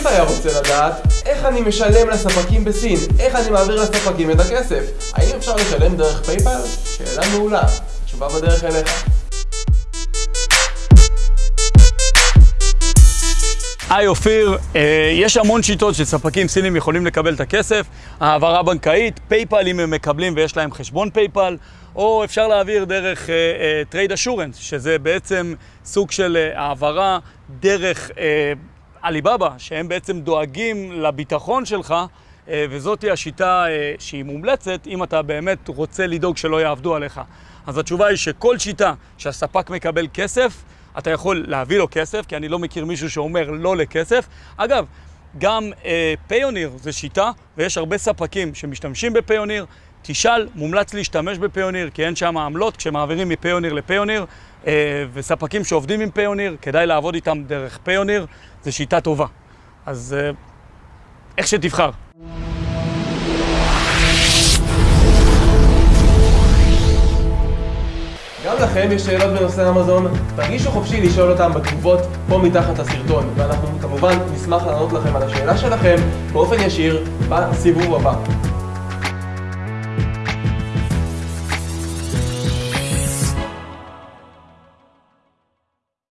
פשוט היה רוצה לדעת איך אני משלם לספקים בסין, איך אני מעביר לספקים את הכסף. האם אפשר לשלם דרך PayPal? שאלה מעולה. תשובה בדרך אליך. היי אופיר, אה, יש המון שיטות שספקים סינים יכולים לקבל את הכסף, העברה בנקאית, PayPal אם הם מקבלים ויש להם חשבון PayPal, או אפשר להעביר דרך Trade אה, Assurance, אה, שזה בעצם סוג של uh, העברה דרך עליבאבא, שהם בעצם דואגים לביטחון שלך, uh, וזאת השיטה uh, שהיא מומלצת אם אתה באמת רוצה לדאוג שלא יעבדו עליך. אז התשובה היא שכל שיטה שהספק מקבל כסף, אתה יכול להביא לו כסף, כי אני לא מכיר מישהו שאומר לא לכסף. אגב, גם אה, פיוניר זה שיטה, ויש הרבה ספקים שמשתמשים בפיוניר. תשאל, מומלץ להשתמש בפיוניר, כי אין שם עמלות כשמעבירים מפיוניר לפיוניר, אה, וספקים שעובדים עם פיוניר, כדאי לעבוד איתם דרך פיוניר, זו שיטה טובה. אז אה, איך שתבחר. לכם יש שאלות בנושא אמזון, תרגישו חופשי לשאול אותם בתגובות פה מתחת לסרטון, ואנחנו כמובן נשמח לענות לכם על השאלה שלכם באופן ישיר בסיבוב הבא.